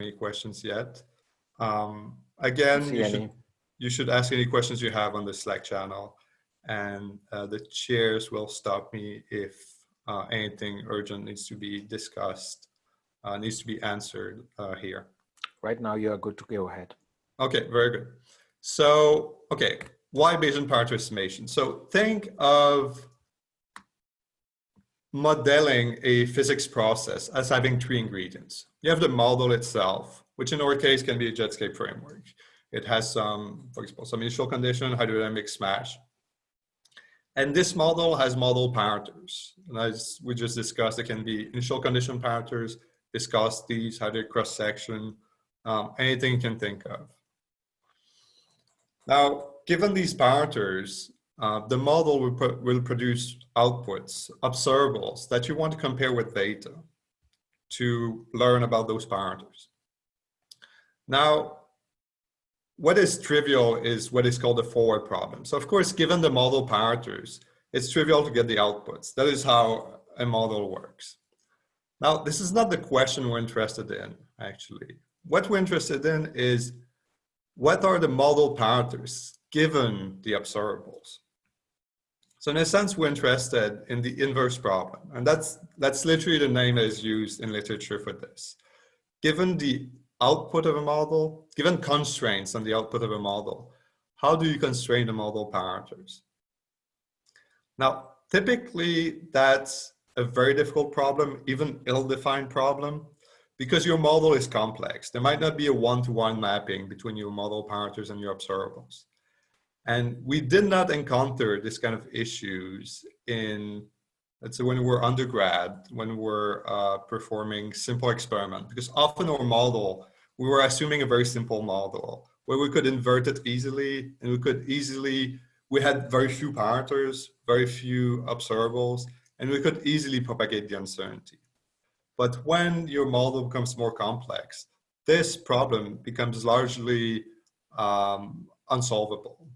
any questions yet. Um, again, you should, you should ask any questions you have on the Slack channel and uh, the chairs will stop me if uh, anything urgent needs to be discussed, uh, needs to be answered uh, here. Right now you are good to go ahead. Okay, very good. So, okay, why Bayesian parameter estimation? So think of modeling a physics process as having three ingredients. You have the model itself, which in our case can be a Jetscape framework. It has some, for example, some initial condition, hydrodynamic smash. And this model has model parameters. And as we just discussed, it can be initial condition parameters, viscosities, hydroid cross section, um, anything you can think of. Now, given these parameters, uh, the model will, pro will produce outputs, observables that you want to compare with data to learn about those parameters. Now, what is trivial is what is called a forward problem. So of course, given the model parameters, it's trivial to get the outputs. That is how a model works. Now, this is not the question we're interested in, actually. What we're interested in is what are the model parameters given the observables? So in a sense, we're interested in the inverse problem. And that's, that's literally the name that is used in literature for this. Given the output of a model, given constraints on the output of a model, how do you constrain the model parameters? Now, typically that's a very difficult problem, even ill-defined problem, because your model is complex. There might not be a one-to-one -one mapping between your model parameters and your observables. And we did not encounter this kind of issues in, let's say when we were undergrad, when we were uh, performing simple experiment, because often our model, we were assuming a very simple model where we could invert it easily and we could easily, we had very few parameters, very few observables, and we could easily propagate the uncertainty. But when your model becomes more complex, this problem becomes largely um, unsolvable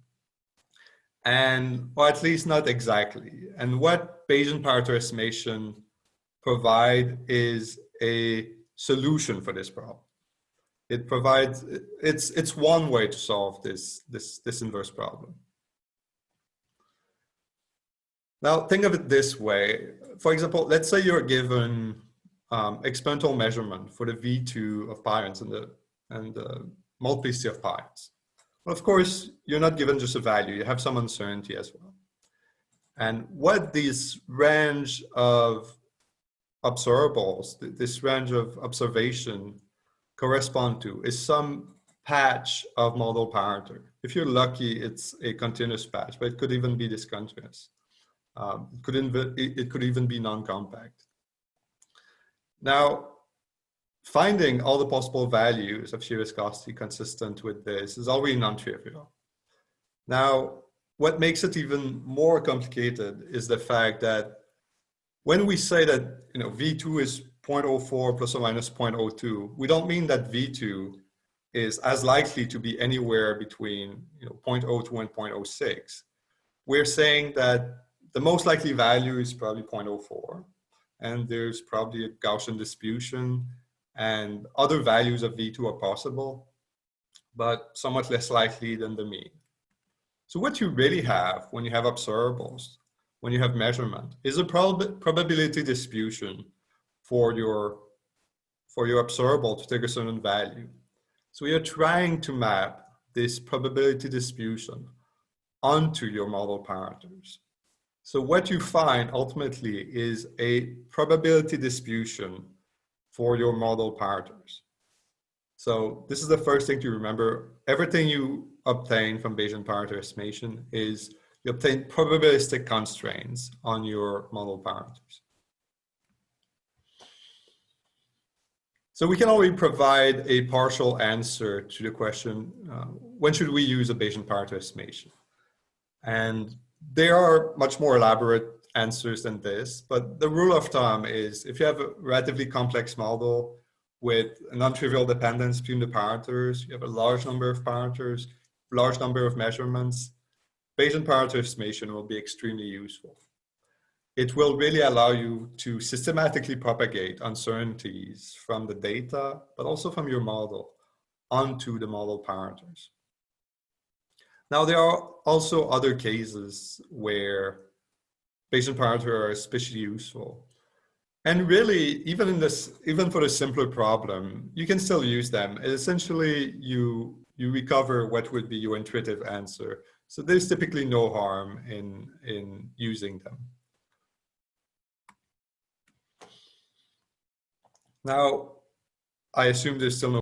and or at least not exactly. And what Bayesian parameter estimation provide is a solution for this problem. It provides it's it's one way to solve this this this inverse problem. Now think of it this way. For example, let's say you're given um, experimental measurement for the V2 of pions and the and the multiplicity of pions. Of course, you're not given just a value, you have some uncertainty as well. And what this range of observables, this range of observation correspond to is some patch of model parameter. If you're lucky, it's a continuous patch, but it could even be discontinuous. Um, it, could it could even be non-compact. Now, finding all the possible values of shear viscosity consistent with this is already non-trivial. Now, what makes it even more complicated is the fact that when we say that you know V2 is 0.04 plus or minus 0.02, we don't mean that V2 is as likely to be anywhere between you know 0.02 and 0.06. We're saying that the most likely value is probably 0.04 and there's probably a Gaussian distribution and other values of V2 are possible, but somewhat less likely than the mean. So what you really have when you have observables, when you have measurement, is a prob probability distribution for your, for your observable to take a certain value. So we are trying to map this probability distribution onto your model parameters. So what you find ultimately is a probability distribution for your model parameters. So this is the first thing to remember. Everything you obtain from Bayesian parameter estimation is you obtain probabilistic constraints on your model parameters. So we can already provide a partial answer to the question, uh, when should we use a Bayesian parameter estimation? And there are much more elaborate answers than this, but the rule of thumb is if you have a relatively complex model with a non-trivial dependence between the parameters, you have a large number of parameters, large number of measurements, Bayesian parameter estimation will be extremely useful. it will really allow you to systematically propagate uncertainties from the data, but also from your model onto the model parameters. Now, there are also other cases where Bayesian parameters are especially useful. And really, even in this, even for a simpler problem, you can still use them. Essentially, you you recover what would be your intuitive answer. So there's typically no harm in in using them. Now, I assume there's still no